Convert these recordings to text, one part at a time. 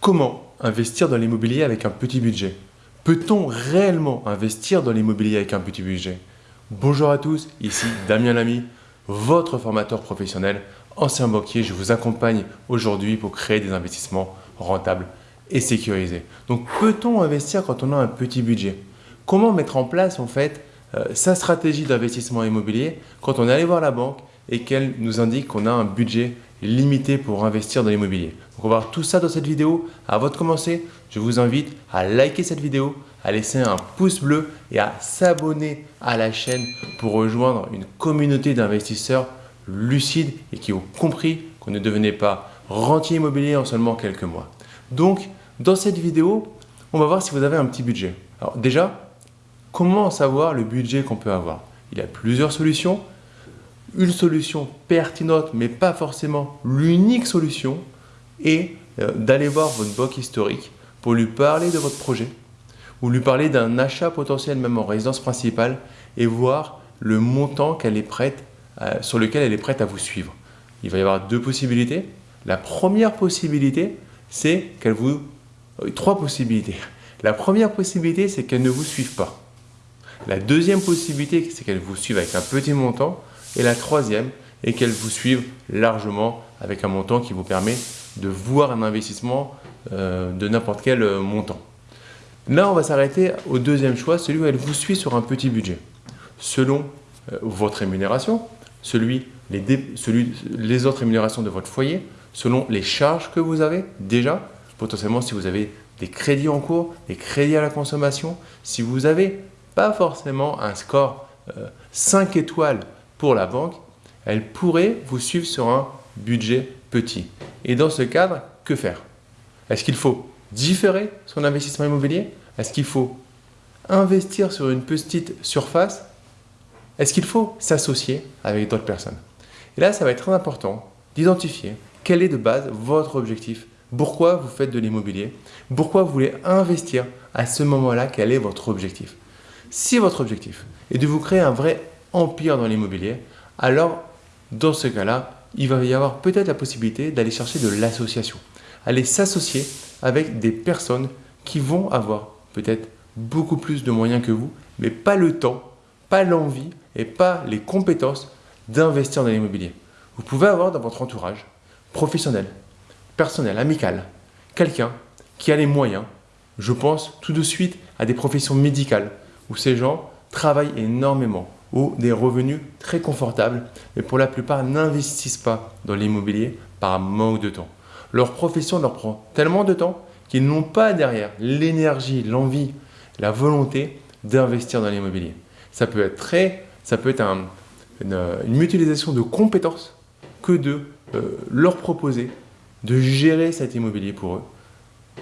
Comment investir dans l'immobilier avec un petit budget? Peut-on réellement investir dans l'immobilier avec un petit budget? Bonjour à tous, ici Damien Lamy, votre formateur professionnel, ancien banquier. Je vous accompagne aujourd'hui pour créer des investissements rentables et sécurisés. Donc peut-on investir quand on a un petit budget? Comment mettre en place en fait euh, sa stratégie d'investissement immobilier quand on est allé voir la banque et qu'elle nous indique qu'on a un budget limité pour investir dans l'immobilier. Donc on va voir tout ça dans cette vidéo. Avant de commencer, je vous invite à liker cette vidéo, à laisser un pouce bleu et à s'abonner à la chaîne pour rejoindre une communauté d'investisseurs lucides et qui ont compris qu'on ne devenait pas rentier immobilier en seulement quelques mois. Donc, dans cette vidéo, on va voir si vous avez un petit budget. Alors déjà, comment savoir le budget qu'on peut avoir? Il y a plusieurs solutions une solution pertinente, mais pas forcément l'unique solution, est euh, d'aller voir votre banque historique pour lui parler de votre projet ou lui parler d'un achat potentiel même en résidence principale et voir le montant qu'elle est prête, euh, sur lequel elle est prête à vous suivre. Il va y avoir deux possibilités. La première possibilité, c'est qu'elle vous... Euh, trois possibilités. La première possibilité, c'est qu'elle ne vous suive pas. La deuxième possibilité, c'est qu'elle vous suive avec un petit montant. Et la troisième est qu'elle vous suive largement avec un montant qui vous permet de voir un investissement euh, de n'importe quel euh, montant. Là, on va s'arrêter au deuxième choix, celui où elle vous suit sur un petit budget. Selon euh, votre rémunération, celui, les, autres rémunérations de votre foyer, selon les charges que vous avez déjà, potentiellement si vous avez des crédits en cours, des crédits à la consommation, si vous n'avez pas forcément un score 5 étoiles pour la banque, elle pourrait vous suivre sur un budget petit. Et dans ce cadre, que faire? Est-ce qu'il faut différer son investissement immobilier? Est-ce qu'il faut investir sur une petite surface? Est-ce qu'il faut s'associer avec d'autres personnes? Et là, ça va être très important d'identifier quel est de base votre objectif. Pourquoi vous faites de l'immobilier? Pourquoi vous voulez investir à ce moment-là? Quel est votre objectif? Si votre objectif est de vous créer un vrai empire dans l'immobilier, alors dans ce cas-là, il va y avoir peut-être la possibilité d'aller chercher de l'association, aller s'associer avec des personnes qui vont avoir peut-être beaucoup plus de moyens que vous, mais pas le temps, pas l'envie et pas les compétences d'investir dans l'immobilier. Vous pouvez avoir dans votre entourage professionnel, personnel, amical, quelqu'un qui a les moyens. Je pense tout de suite à des professions médicales où ces gens travaillent énormément, ou des revenus très confortables, mais pour la plupart n'investissent pas dans l'immobilier par manque de temps. Leur profession leur prend tellement de temps qu'ils n'ont pas derrière l'énergie, l'envie, la volonté d'investir dans l'immobilier. Ça peut être très, ça peut être une, mutualisation de compétences que de euh, leur proposer de gérer cet immobilier pour eux,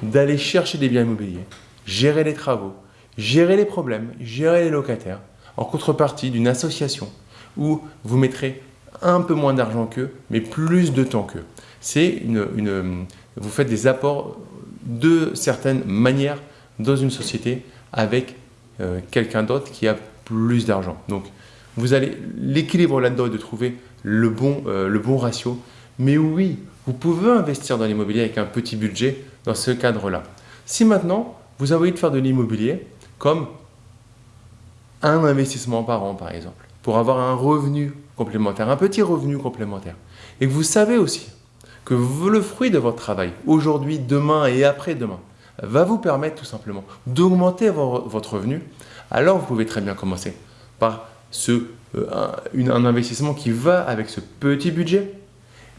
d'aller chercher des biens immobiliers, gérer les travaux, gérer les problèmes, gérer les locataires, en contrepartie d'une association où vous mettrez un peu moins d'argent qu'eux, mais plus de temps qu'eux. C'est une, vous faites des apports de certaines manières dans une société avec euh, quelqu'un d'autre qui a plus d'argent. Donc, vous allez l'équilibre là-dedans est de trouver le bon, euh, le bon ratio. Mais oui, vous pouvez investir dans l'immobilier avec un petit budget dans ce cadre-là. Si maintenant, vous avez envie de faire de l'immobilier comme un investissement par an, par exemple, pour avoir un revenu complémentaire, un petit revenu complémentaire. Et que vous savez aussi que le fruit de votre travail, aujourd'hui, demain et après-demain, va vous permettre tout simplement d'augmenter votre revenu, alors vous pouvez très bien commencer par ce, euh, un, investissement qui va avec ce petit budget,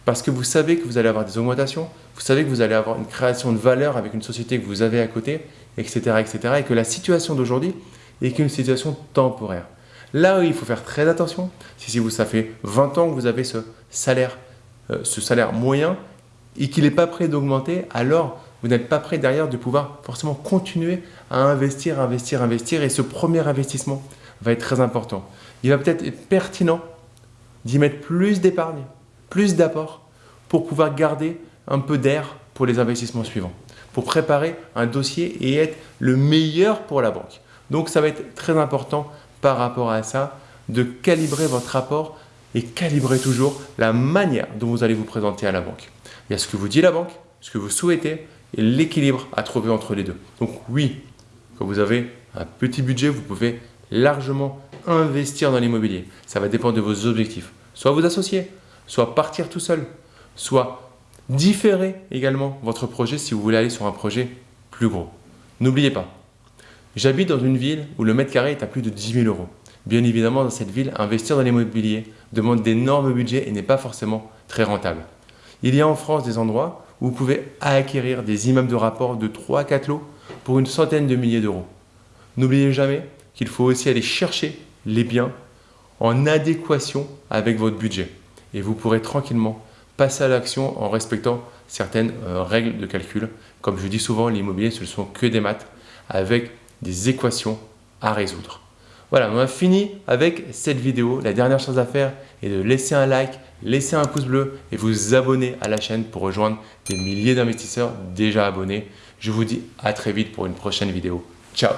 parce que vous savez que vous allez avoir des augmentations, vous savez que vous allez avoir une création de valeur avec une société que vous avez à côté, etc. etc. et que la situation d'aujourd'hui et qu'une situation temporaire. Là où il faut faire très attention, si vous, ça fait 20 ans que vous avez ce salaire, euh, ce salaire moyen et qu'il n'est pas prêt d'augmenter, alors vous n'êtes pas prêt derrière de pouvoir forcément continuer à investir, investir, investir. Et ce premier investissement va être très important. Il va peut-être être pertinent d'y mettre plus d'épargne, plus d'apport pour pouvoir garder un peu d'air pour les investissements suivants, pour préparer un dossier et être le meilleur pour la banque. Donc ça va être très important par rapport à ça de calibrer votre rapport et calibrer toujours la manière dont vous allez vous présenter à la banque. Il y a ce que vous dit la banque, ce que vous souhaitez et l'équilibre à trouver entre les deux. Donc oui, quand vous avez un petit budget, vous pouvez largement investir dans l'immobilier. Ça va dépendre de vos objectifs. Soit vous associer, soit partir tout seul, soit différer également votre projet si vous voulez aller sur un projet plus gros. N'oubliez pas, j'habite dans une ville où le mètre carré est à plus de 10 000 euros. Bien évidemment, dans cette ville, investir dans l'immobilier demande d'énormes budgets et n'est pas forcément très rentable. Il y a en France des endroits où vous pouvez acquérir des immeubles de rapport de 3 à 4 lots pour une centaine de milliers d'euros. N'oubliez jamais qu'il faut aussi aller chercher les biens en adéquation avec votre budget. Et vous pourrez tranquillement passer à l'action en respectant certaines euh, règles de calcul. Comme je dis souvent, l'immobilier, ce ne sont que des maths avec des équations à résoudre. Voilà, on a fini avec cette vidéo. La dernière chose à faire est de laisser un like, laisser un pouce bleu et vous abonner à la chaîne pour rejoindre des milliers d'investisseurs déjà abonnés. Je vous dis à très vite pour une prochaine vidéo. Ciao